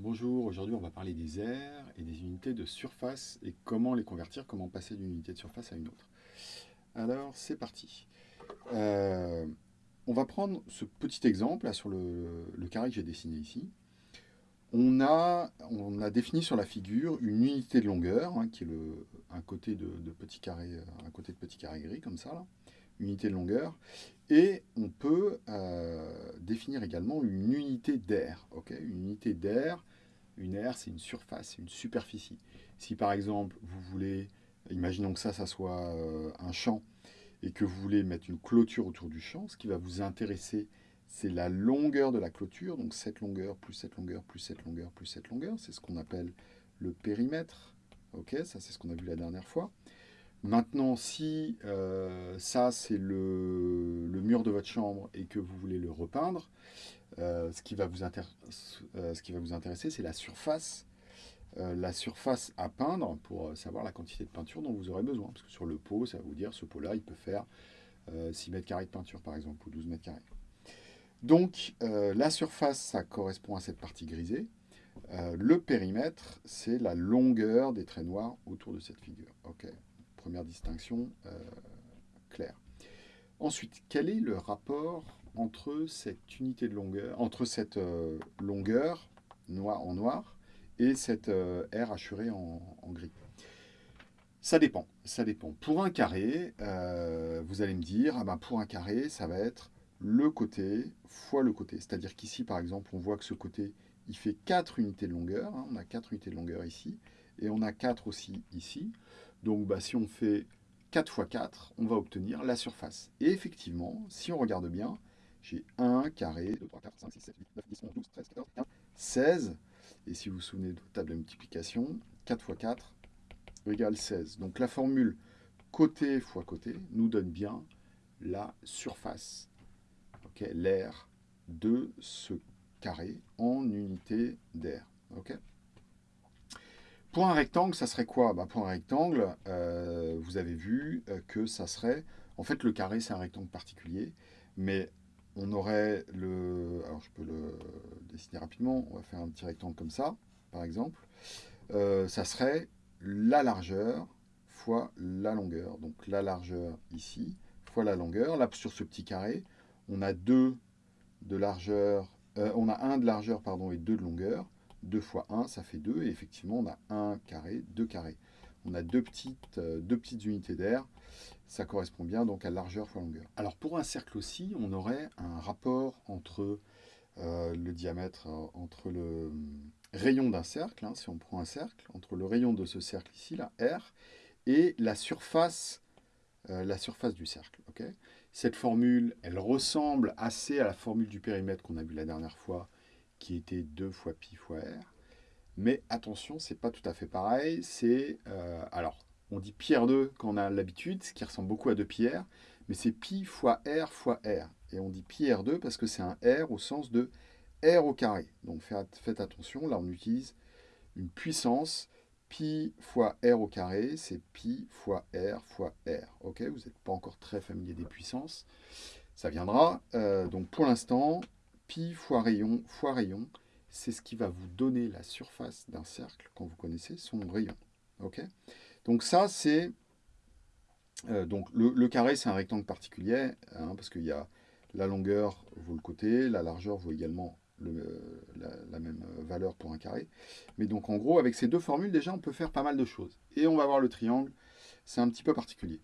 Bonjour, aujourd'hui on va parler des aires et des unités de surface et comment les convertir, comment passer d'une unité de surface à une autre. Alors c'est parti. Euh, on va prendre ce petit exemple sur le, carré que j'ai dessiné ici. On a, défini sur la figure une unité de longueur, hein, qui est un, côté de, petit carré, un côté de petit carré gris comme ça. Là unité de longueur. Et on peut euh, définir également une unité d'air. une unité d'air, une aire, c'est une surface, une superficie. Si par exemple, vous voulez, imaginons que ça, ça soit euh, un champ, et que vous voulez mettre une clôture autour du champ, ce qui va vous intéresser, c'est la longueur de la clôture, donc cette longueur, plus cette longueur, plus cette longueur, plus cette longueur, c'est ce qu'on appelle le périmètre. Ok, ça c'est ce qu'on a vu la dernière fois. Maintenant, si euh, ça, c'est le, mur de votre chambre et que vous voulez le repeindre, euh, ce, qui va vous euh, ce qui va vous intéresser, c'est la surface, la surface à peindre pour savoir la quantité de peinture dont vous aurez besoin. Parce que sur le pot, ça va vous dire, ce pot-là, il peut faire 6 mètres carrés de peinture, par exemple, ou 12 mètres carrés. Donc, la surface, ça correspond à cette partie grisée. le périmètre, c'est la longueur des traits noirs autour de cette figure. Ok Distinction euh, claire. Ensuite, quel est le rapport entre cette unité de longueur, entre cette euh, longueur noir en noir et cette euh, R hachurée en, gris? Ça dépend, ça dépend. Pour un carré, vous allez me dire, ah ben pour un carré, ça va être le côté fois le côté. C'est-à-dire qu'ici, par exemple, on voit que ce côté, il fait 4 unités de longueur. Hein. on a 4 unités de longueur ici. Et on a 4 aussi ici. Donc bah, si on fait 4 fois 4, on va obtenir la surface. Et effectivement, si on regarde bien, j'ai 1 carré, 2, 3, 4, 5, 6, 7, 8, 9, 10, 11, 12, 13, 14, 15, 16. Et si vous vous souvenez de votre table de multiplication, 4 fois 4 égale 16. Donc la formule côté fois côté nous donne bien la surface, l'air de ce carré en unité d'air. Pour un rectangle, ça serait quoi? Bah, Pour un rectangle, euh, vous avez vu euh, que ça serait... En fait, le carré, c'est un rectangle particulier, mais on aurait le... Alors, je peux le dessiner rapidement. On va faire un petit rectangle comme ça, par exemple. Euh, ça serait la largeur fois la longueur. Donc, la largeur ici fois la longueur. Là, sur ce petit carré, on a deux de largeur... on a un de largeur pardon, et deux de longueur. 2 fois 1, ça fait 2. Et effectivement, on a 1 carré, 2 carrés. On a deux petites, euh, deux petites unités d'air. Ça correspond bien donc à largeur fois longueur. Alors pour un cercle aussi, on aurait un rapport entre euh, le diamètre, euh, entre le rayon d'un cercle, hein, si on prend un cercle, entre le rayon de ce cercle ici, là, R, et la surface, la surface du cercle. Cette formule, elle ressemble assez à la formule du périmètre qu'on a vu la dernière fois, qui était 2 fois pi fois r. Mais attention, c'est pas tout à fait pareil. C'est euh, alors, on dit pi r2 quand on a l'habitude, ce qui ressemble beaucoup à 2 pi r, mais c'est pi fois r fois r. Et on dit pi r2 parce que c'est un r au sens de r au carré. Donc faites attention, là on utilise une puissance. Pi fois r au carré, c'est pi fois r fois r. Ok, vous n'êtes pas encore très familier des puissances. Ça viendra. Euh, donc pour l'instant, pi fois rayon fois rayon, c'est ce qui va vous donner la surface d'un cercle quand vous connaissez son rayon. Ok? Donc ça, c'est... Euh, donc le, carré, c'est un rectangle particulier, hein, parce qu'il y a la longueur vaut le côté, la largeur vaut également le, la, même valeur pour un carré. Mais donc en gros, avec ces deux formules, déjà, on peut faire pas mal de choses. Et on va voir le triangle, c'est un petit peu particulier.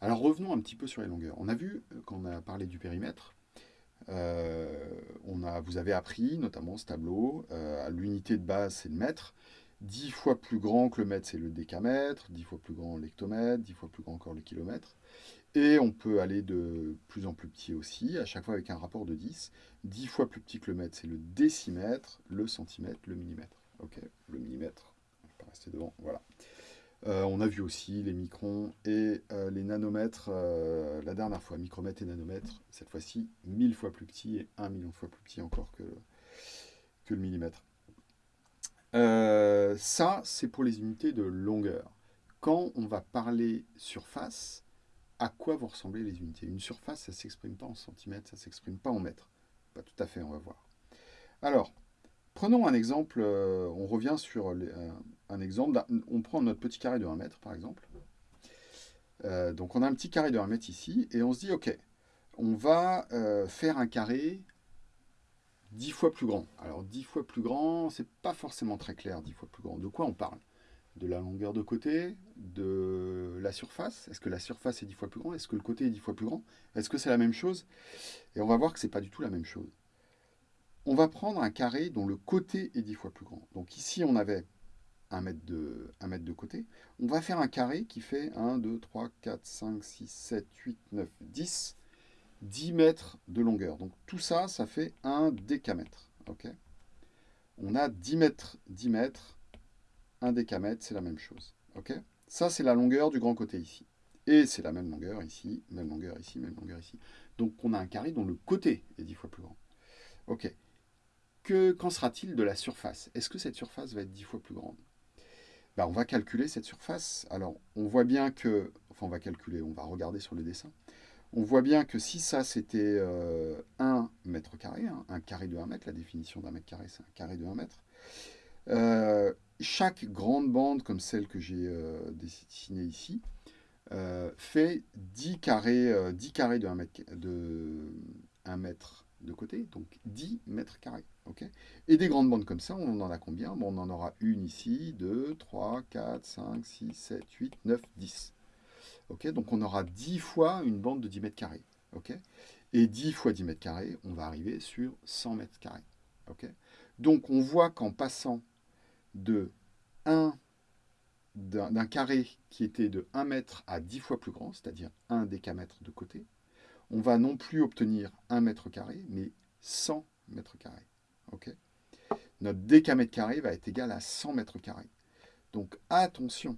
Alors revenons un petit peu sur les longueurs. On a vu, euh, quand on a parlé du périmètre, euh, on a, vous avez appris, notamment ce tableau, euh, l'unité de base, c'est le mètre. 10 fois plus grand que le mètre, c'est le décamètre, 10 fois plus grand l'hectomètre, 10 fois plus grand encore le kilomètre. Et on peut aller de plus en plus petit aussi, à chaque fois avec un rapport de 10. 10 fois plus petit que le mètre, c'est le décimètre, le centimètre, le millimètre. Ok, le millimètre, je vais pas rester devant, voilà. Euh, on a vu aussi les microns et euh, les nanomètres euh, la dernière fois, micromètres et nanomètres, cette fois-ci 1000 fois plus petit et 1 million de fois plus petit encore que, que le millimètre. ça, c'est pour les unités de longueur. Quand on va parler surface, à quoi vont ressembler les unités? Une surface, ça ne s'exprime pas en centimètres, ça ne s'exprime pas en mètres. Pas tout à fait, on va voir. Alors, Prenons un exemple, euh, on revient sur un exemple, on prend notre petit carré de 1 mètre par exemple. donc on a un petit carré de 1 mètre ici, et on se dit, ok, on va faire un carré 10 fois plus grand. Alors 10 fois plus grand, c'est pas forcément très clair, 10 fois plus grand. De quoi on parle? De la longueur de côté, de la surface? Est-ce que la surface est 10 fois plus grand? Est-ce que le côté est 10 fois plus grand? Est-ce que c'est la même chose? Et on va voir que c'est pas du tout la même chose. On va prendre un carré dont le côté est 10 fois plus grand. Donc ici, on avait 1 mètre, de, 1 côté. On va faire un carré qui fait 1, 2, 3, 4, 5, 6, 7, 8, 9, 10 10 mètres de longueur. Donc tout ça, ça fait un décamètre. ok? On a 10 mètres, 10 mètres, un décamètre, c'est la même chose. ça, c'est la longueur du grand côté ici. Et c'est la même longueur ici, même longueur ici, même longueur ici. Donc on a un carré dont le côté est 10 fois plus grand. Que, qu'en sera-t-il de la surface? Est-ce que cette surface va être 10 fois plus grande? Ben, On va calculer cette surface. Alors, on voit bien que... Enfin, on va calculer, on va regarder sur le dessin. On voit bien que si ça c'était 1 euh, mètre carré, hein, un carré de 1 mètre, la définition d'un mètre carré c'est un carré de 1 mètre, euh, chaque grande bande comme celle que j'ai euh, dessinée ici fait 10 carrés, 10 carrés de 1 mètre de, 1 mètre de côté, donc 10 mètres carrés. Et des grandes bandes comme ça, on en a combien? On en aura une ici, 2, 3, 4, 5, 6, 7, 8, 9, 10 donc on aura 10 fois une bande de 10 mètres carrés. et 10 fois 10 mètres carrés, on va arriver sur 100 mètres carrés. donc on voit qu'en passant de 1 d'un carré qui était de 1 mètre à 10 fois plus grand, c'est-à-dire 1 décamètre de côté, on va non plus obtenir 1 mètre carré, mais 100 mètres carrés. Notre décamètre carré va être égal à 100 mètres carrés. Donc attention,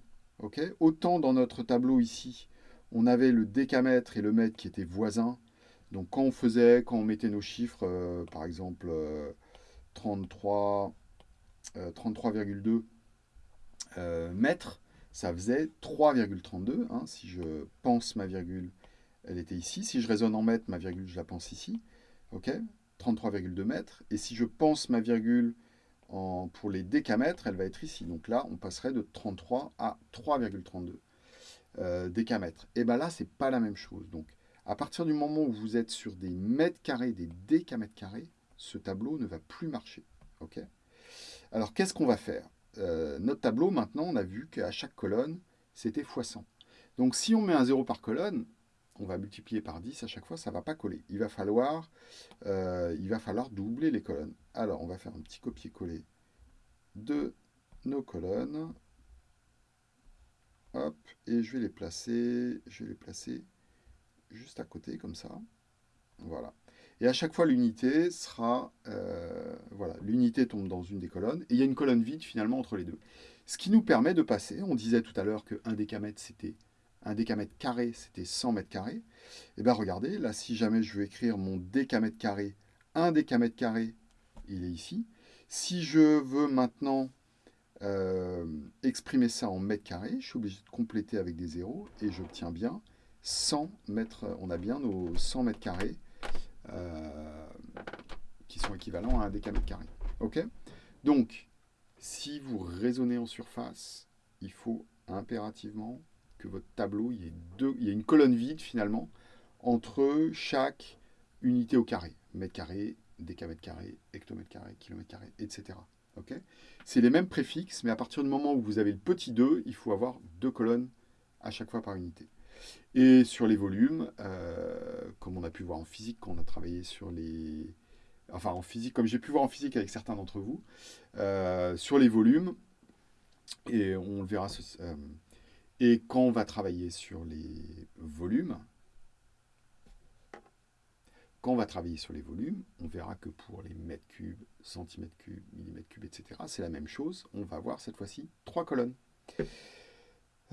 Autant dans notre tableau ici, on avait le décamètre et le mètre qui étaient voisins. Donc quand on faisait, quand on mettait nos chiffres, euh, par exemple 33, euh, 33,2 euh, mètres, ça faisait 3,32. Hein, si je pense ma virgule, elle était ici. Si je raisonne en mètres, ma virgule, je la pense ici. ok 33,2 mètres. Et si je pense ma virgule pour les décamètres, elle va être ici. Donc là, on passerait de 33 à 3,32 euh, décamètres. Et bien là, c'est pas la même chose. Donc, à partir du moment où vous êtes sur des mètres carrés, des décamètres carrés, ce tableau ne va plus marcher. ok? Alors, qu'est-ce qu'on va faire? Euh, Notre tableau, maintenant, on a vu qu'à chaque colonne, c'était x 100. Donc, si on met un 0 par colonne, on va multiplier par 10 à chaque fois, ça ne va pas coller. Il va, falloir, euh, il va falloir doubler les colonnes. Alors, on va faire un petit copier-coller de nos colonnes. Et je vais les placer, je vais les placer juste à côté, comme ça. Voilà. Et à chaque fois, l'unité sera... Euh, voilà, l'unité tombe dans une des colonnes, et il y a une colonne vide, finalement, entre les deux. Ce qui nous permet de passer, on disait tout à l'heure que 1 décamètre, c'était un décamètre carré, c'était 100 mètres carrés. Et eh bien regardez, là, si jamais je veux écrire mon décamètre carré, un décamètre carré, il est ici. Si je veux maintenant euh, exprimer ça en mètres carrés, je suis obligé de compléter avec des zéros et j'obtiens bien 100 mètres, on a bien nos 100 mètres carrés euh, qui sont équivalents à un décamètre carré. Ok? Donc, si vous raisonnez en surface, il faut impérativement que votre tableau, il y, ait deux, il y une colonne vide finalement entre chaque unité au carré. Mètre carré, décamètre carré, hectomètre carré, kilomètre carré, etc. ok? C'est les mêmes préfixes, mais à partir du moment où vous avez le petit 2, il faut avoir deux colonnes à chaque fois par unité. Et sur les volumes, euh, comme on a pu voir en physique, quand on a travaillé sur les... Enfin, en physique, comme j'ai pu voir en physique avec certains d'entre vous, euh, sur les volumes, et on le verra euh, et quand on va travailler sur les volumes, quand on va travailler sur les volumes, on verra que pour les mètres cubes, centimètres cubes, millimètres cubes, etc., c'est la même chose. On va avoir cette fois-ci trois colonnes.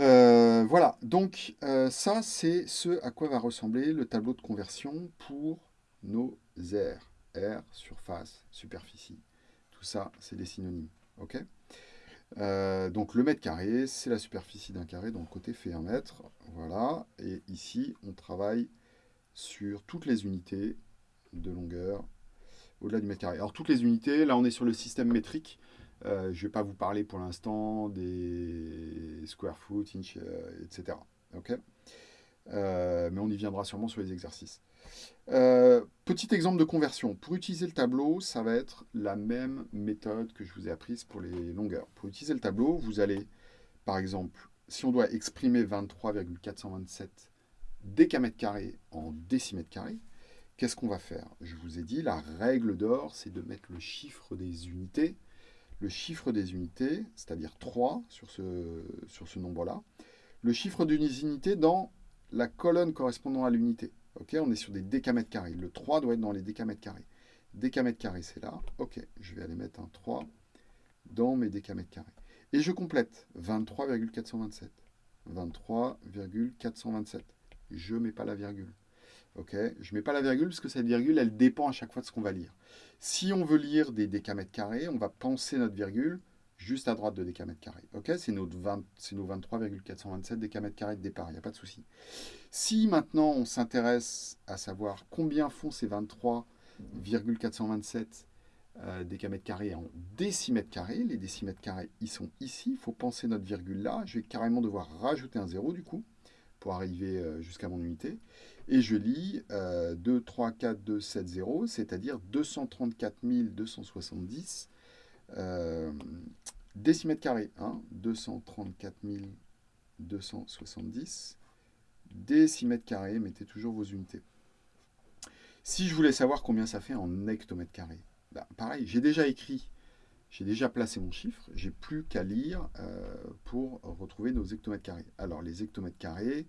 Euh, voilà, donc euh, ça, c'est ce à quoi va ressembler le tableau de conversion pour nos aires. Air, surface, superficie. Tout ça, c'est des synonymes. ok? Euh, donc le mètre carré, c'est la superficie d'un carré, donc le côté fait un mètre. Voilà, et ici, on travaille sur toutes les unités de longueur. au-delà du mètre carré. Alors toutes les unités, là on est sur le système métrique. Euh, je ne vais pas vous parler pour l'instant des square foot, inch, euh, etc. Ok? Euh, mais on y viendra sûrement sur les exercices. petit exemple de conversion. Pour utiliser le tableau, ça va être la même méthode que je vous ai apprise pour les longueurs. Pour utiliser le tableau, vous allez, par exemple, si on doit exprimer 23,427 décamètres carrés en décimètres carrés, qu'est-ce qu'on va faire? Je vous ai dit, la règle d'or, c'est de mettre le chiffre des unités le chiffre des unités, c'est-à-dire 3 sur ce, sur ce nombre-là, le chiffre d'une unité dans la colonne correspondant à l'unité. On est sur des décamètres carrés. Le 3 doit être dans les décamètres carrés. Décamètres carrés, c'est là. Ok, je vais aller mettre un 3 dans mes décamètres carrés. Et je complète 23,427. 23,427. Je ne mets pas la virgule. Ok, je ne mets pas la virgule parce que cette virgule, elle dépend à chaque fois de ce qu'on va lire. Si on veut lire des décamètres carrés, on va penser notre virgule juste à droite de décamètres carrés. Ok, c'est nos 23,427 décamètres carrés de départ, il n'y a pas de souci. Si maintenant on s'intéresse à savoir combien font ces 23,427 euh, décamètres carrés en décimètres carrés, les décimètres carrés, ils sont ici, il faut penser notre virgule là, je vais carrément devoir rajouter un zéro du coup, pour arriver euh, jusqu'à mon unité. Et je lis 2, 3, 4, 2, 7, 0, c'est-à-dire 234 270 euh, décimètres carrés. Hein, 234 270 décimètres carrés, mettez toujours vos unités. Si je voulais savoir combien ça fait en hectomètres carrés, ben, pareil, j'ai déjà écrit, j'ai déjà placé mon chiffre, j'ai plus qu'à lire euh, pour retrouver nos hectomètres carrés. Alors les hectomètres carrés,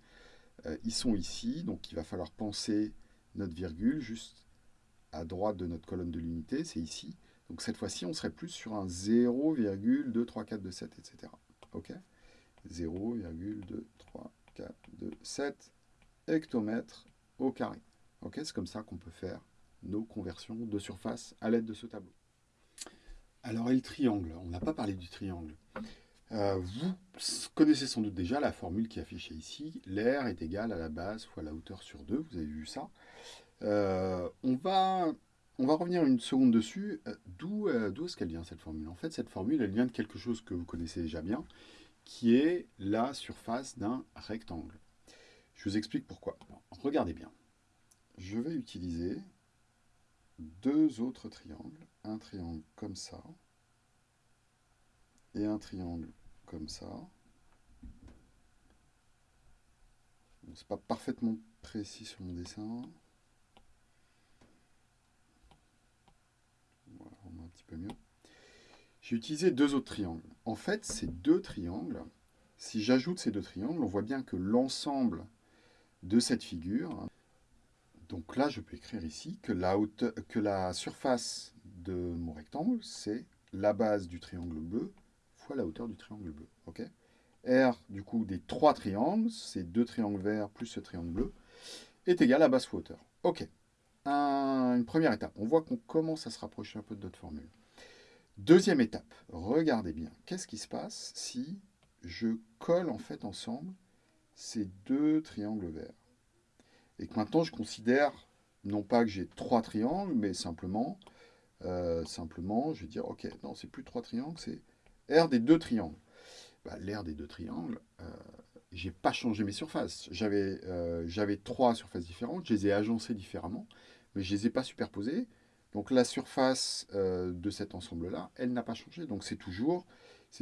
euh, ils sont ici, donc il va falloir penser notre virgule juste à droite de notre colonne de l'unité, c'est ici. Donc cette fois-ci, on serait plus sur un 0,23427, etc. Ok? 0,23427 hectomètres au carré. Ok? C'est comme ça qu'on peut faire nos conversions de surface à l'aide de ce tableau. Alors, et le triangle? On n'a pas parlé du triangle. Euh, vous connaissez sans doute déjà la formule qui est affichée ici. L'air est égal à la base fois la hauteur sur 2. Vous avez vu ça. Euh, on, va, on va revenir une seconde dessus. Euh, d'où est-ce qu'elle vient cette formule? En fait, cette formule, elle vient de quelque chose que vous connaissez déjà bien, qui est la surface d'un rectangle. Je vous explique pourquoi. regardez bien. Je vais utiliser deux autres triangles. Un triangle comme ça et un triangle comme ça. c'est pas parfaitement précis sur mon dessin. Voilà, on voit un petit mieux. J'ai utilisé deux autres triangles. En fait, ces deux triangles, si j'ajoute ces deux triangles, on voit bien que l'ensemble de cette figure, donc là, je peux écrire ici que la, que la surface de mon rectangle, c'est la base du triangle bleu la hauteur du triangle bleu. ok? R, du coup, des trois triangles, ces deux triangles verts plus ce triangle bleu, est égal à base fois hauteur. Ok? Une première étape. On voit qu'on commence à se rapprocher un peu de notre formule. Deuxième étape. Regardez bien. Qu'est-ce qui se passe si je colle en fait ensemble ces deux triangles verts? Et que maintenant, je considère non pas que j'ai trois triangles, mais simplement, euh, simplement, je vais dire, ok, non, c'est plus trois triangles, c'est R des deux triangles. Bah, L'air des deux triangles, euh, j'ai pas changé mes surfaces. J'avais euh, trois surfaces différentes, je les ai agencées différemment, mais je les ai pas superposées. Donc la surface euh, de cet ensemble-là, elle n'a pas changé. Donc c'est toujours,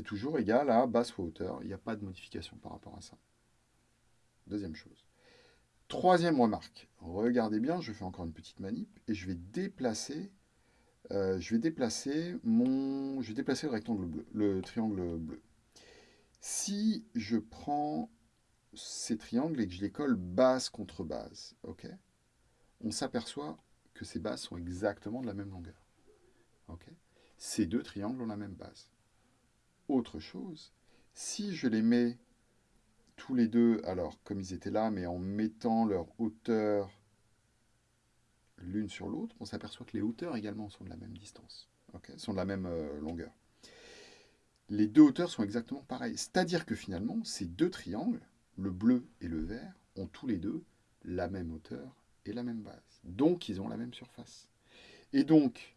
toujours égal à basse fois hauteur. Il n'y a pas de modification par rapport à ça. Deuxième chose. Troisième remarque. Regardez bien, je fais encore une petite manip et je vais déplacer euh, je vais déplacer mon, je vais déplacer le rectangle bleu, le triangle bleu. Si je prends ces triangles et que je les colle base contre base, ok, on s'aperçoit que ces bases sont exactement de la même longueur. ces deux triangles ont la même base. Autre chose, si je les mets tous les deux, alors comme ils étaient là, mais en mettant leur hauteur l'une sur l'autre, on s'aperçoit que les hauteurs également sont de la même distance, sont de la même euh, longueur. Les deux hauteurs sont exactement pareilles. C'est-à-dire que finalement, ces deux triangles, le bleu et le vert, ont tous les deux la même hauteur la même base. Donc, ils ont la même surface. Et donc,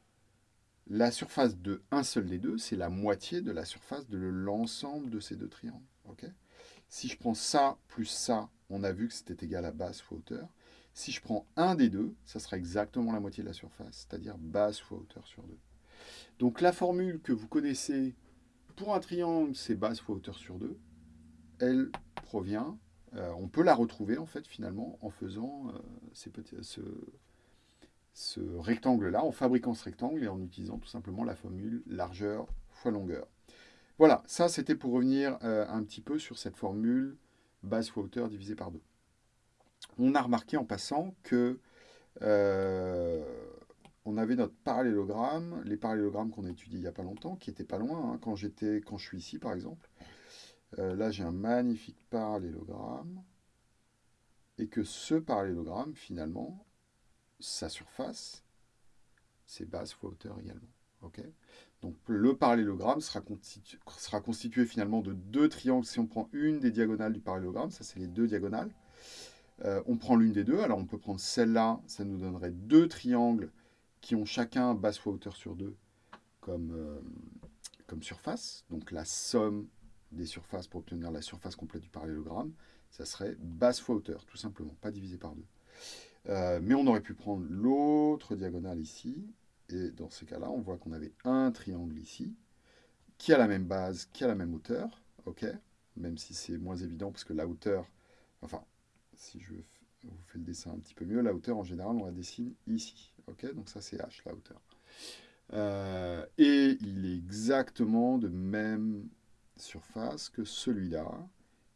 la surface de un seul des deux, c'est la moitié de la surface de l'ensemble de ces deux triangles. ok? Si je prends ça plus ça, on a vu que c'était égal à base fois hauteur. Si je prends un des deux, ça sera exactement la moitié de la surface, c'est-à-dire base fois hauteur sur 2. Donc la formule que vous connaissez pour un triangle, c'est base fois hauteur sur 2. Elle provient, euh, on peut la retrouver en fait finalement en faisant euh, ce, rectangle-là, en fabriquant ce rectangle et en utilisant tout simplement la formule largeur fois longueur. Voilà, ça c'était pour revenir euh, un petit peu sur cette formule base fois hauteur divisé par 2. On a remarqué en passant que on avait notre parallélogramme, les parallélogrammes qu'on a étudiés il n'y a pas longtemps, qui n'étaient pas loin, hein, quand, quand je suis ici par exemple. Euh, là j'ai un magnifique parallélogramme, et que ce parallélogramme finalement, sa surface, c'est base fois hauteur également. Donc le parallélogramme sera constitué, finalement de deux triangles. Si on prend une des diagonales du parallélogramme, ça c'est les deux diagonales, euh, on prend l'une des deux. Alors on peut prendre celle-là, ça nous donnerait deux triangles qui ont chacun base fois hauteur sur deux comme, euh, comme surface. Donc la somme des surfaces pour obtenir la surface complète du parallélogramme, ça serait base fois hauteur, tout simplement, pas divisé par deux. Euh, mais on aurait pu prendre l'autre diagonale ici, et dans ce cas-là, on voit qu'on avait un triangle ici, qui a la même base, qui a la même hauteur, ok Même si c'est moins évident, parce que la hauteur, enfin, si je vous fais le dessin un petit peu mieux, la hauteur, en général, on la dessine ici, ok Donc ça, c'est h, la hauteur. Euh, et il est exactement de même surface que celui-là,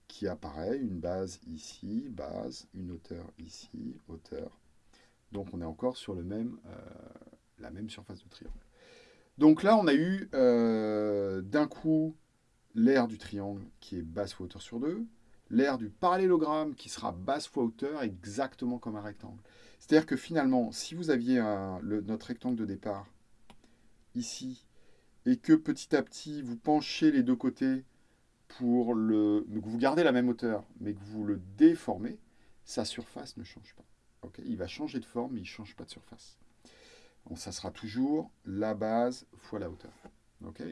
qui apparaît, une base ici, base, une hauteur ici, hauteur. Donc on est encore sur le même, euh, la même surface de triangle. Donc là, on a eu euh, d'un coup l'aire du triangle qui est base fois hauteur sur 2, l'aire du parallélogramme qui sera base fois hauteur exactement comme un rectangle. C'est-à-dire que finalement, si vous aviez notre rectangle de départ ici, et que petit à petit vous penchez les deux côtés pour le... que vous gardez la même hauteur, mais que vous le déformez, sa surface ne change pas. il va changer de forme, mais il ne change pas de surface. Donc, ça sera toujours la base fois la hauteur.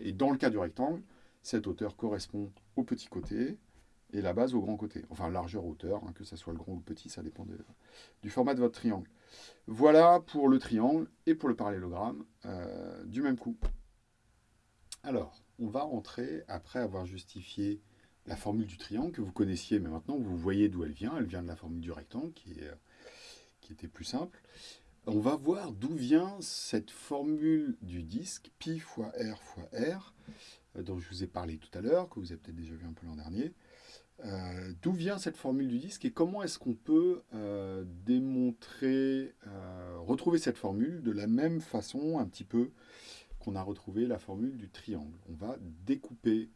et dans le cas du rectangle, cette hauteur correspond au petit côté et la base au grand côté. Enfin, largeur, hauteur, hein, que ce soit le grand ou le petit, ça dépend du format de votre triangle. Voilà pour le triangle et pour le parallélogramme euh, du même coup. Alors, on va rentrer, après avoir justifié la formule du triangle que vous connaissiez, mais maintenant vous voyez d'où elle vient. Elle vient de la formule du rectangle, qui, qui était plus simple. On va voir d'où vient cette formule du disque, pi fois r fois r, euh, dont je vous ai parlé tout à l'heure, que vous avez peut-être déjà vu un peu l'an dernier. Euh, d'où vient cette formule du disque et comment est-ce qu'on peut euh, démontrer, retrouver cette formule de la même façon un petit peu qu'on a retrouvé la formule du triangle. On va découper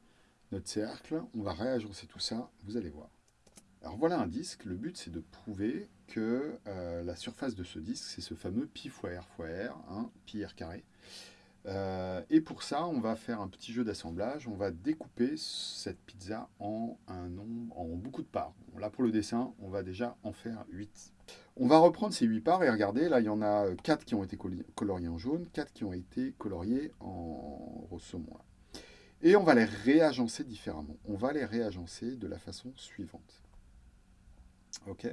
notre cercle, on va réagencer tout ça, vous allez voir. Alors voilà un disque, le but c'est de prouver que euh, la surface de ce disque, c'est ce fameux pi fois r fois r, hein, pi r carré. Euh, et pour ça, on va faire un petit jeu d'assemblage, on va découper cette pizza en, un nombre, en beaucoup de parts. là pour le dessin, on va déjà en faire 8. On va reprendre ces 8 parts et regardez, là il y en a 4 qui ont été coloriées en jaune, 4 qui ont été coloriées en rose saumon. Et on va les réagencer différemment. On va les réagencer de la façon suivante. Ok?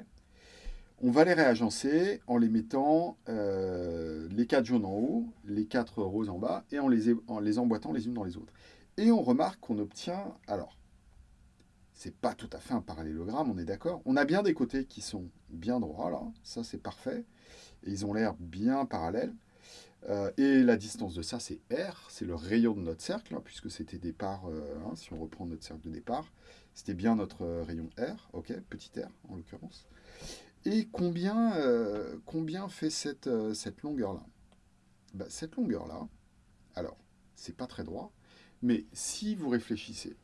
On va les réagencer en les mettant euh, les 4 jaunes en haut, les 4 roses en bas, et en les emboîtant les unes dans les autres. Et on remarque qu'on obtient, alors, c'est pas tout à fait un parallélogramme, on est d'accord. On a bien des côtés qui sont bien droits, là, ça c'est parfait. Et ils ont l'air bien parallèles. Euh, et la distance de ça, c'est R, c'est le rayon de notre cercle, hein, puisque c'était départ, euh, hein, si on reprend notre cercle de départ, c'était bien notre euh, rayon R, ok, petit r en l'occurrence. Et combien, combien fait cette, longueur-là? Bah, Cette longueur-là, alors, c'est pas très droit, mais si vous réfléchissez,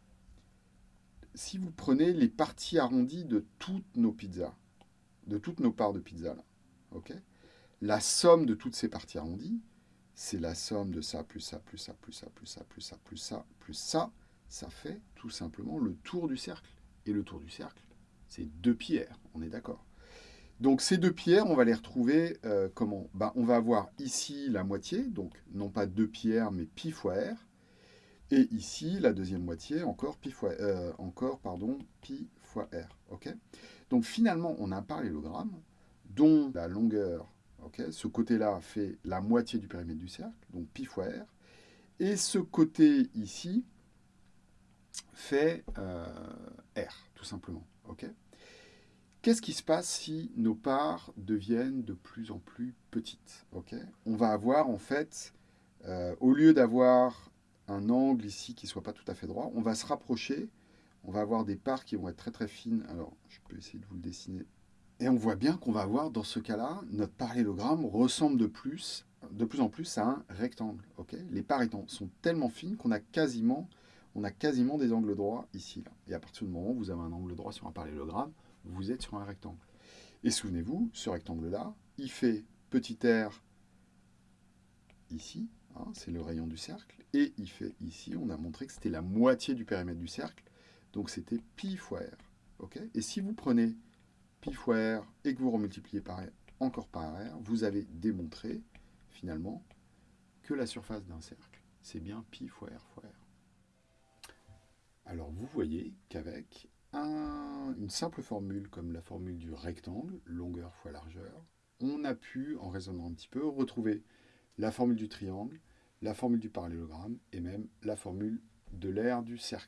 si vous prenez les parties arrondies de toutes nos pizzas, de toutes nos parts de pizza, là, la somme de toutes ces parties arrondies, c'est la somme de ça, plus ça, plus ça, plus ça, plus ça, plus ça, plus ça, plus ça. Ça fait tout simplement le tour du cercle. Et le tour du cercle, c'est deux pierres, on est d'accord? Donc ces deux pierres, on va les retrouver euh, comment? Ben, On va avoir ici la moitié, donc non pas deux pierres, mais pi fois r. Et ici, la deuxième moitié, encore pi fois, euh, encore, pardon, pi fois r. donc finalement, on a un parallélogramme dont la longueur, ce côté-là fait la moitié du périmètre du cercle, donc pi fois r. Et ce côté ici fait euh, r, tout simplement. Qu'est-ce qui se passe si nos parts deviennent de plus en plus petites On va avoir en fait, euh, au lieu d'avoir angle ici qui ne soit pas tout à fait droit, on va se rapprocher, on va avoir des parts qui vont être très très fines. Alors, je peux essayer de vous le dessiner. Et on voit bien qu'on va avoir, dans ce cas-là, notre parallélogramme ressemble de plus, de plus en plus à un rectangle. ok? Les parts sont tellement fines qu'on a quasiment, on a quasiment des angles droits ici. Et à partir du moment où vous avez un angle droit sur un parallélogramme, vous êtes sur un rectangle. Et souvenez-vous, ce rectangle-là, il fait petit r ici, hein, c'est le rayon du cercle, et il fait ici, on a montré que c'était la moitié du périmètre du cercle, donc c'était pi fois r. et si vous prenez pi fois r et que vous remultipliez par encore par r, vous avez démontré finalement que la surface d'un cercle, c'est bien pi fois r fois r. Alors vous voyez qu'avec une simple formule comme la formule du rectangle, longueur fois largeur, on a pu, en raisonnant un petit peu, retrouver la formule du triangle, la formule du parallélogramme et même la formule de l'aire du cercle.